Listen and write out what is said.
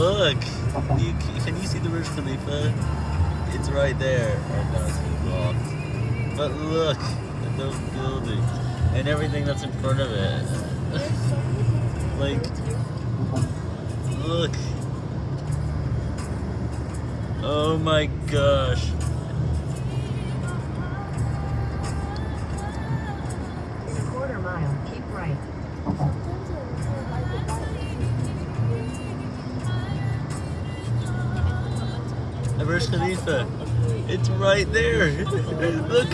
look. Uh-huh. You, can you see the Burj Khalifa? It's right there. Oh no, it's blocked. But look at those buildings and everything that's in front of it. like, look. Oh my gosh. In a quarter mile, keep right. Burj Khalifa. It's right there. Look.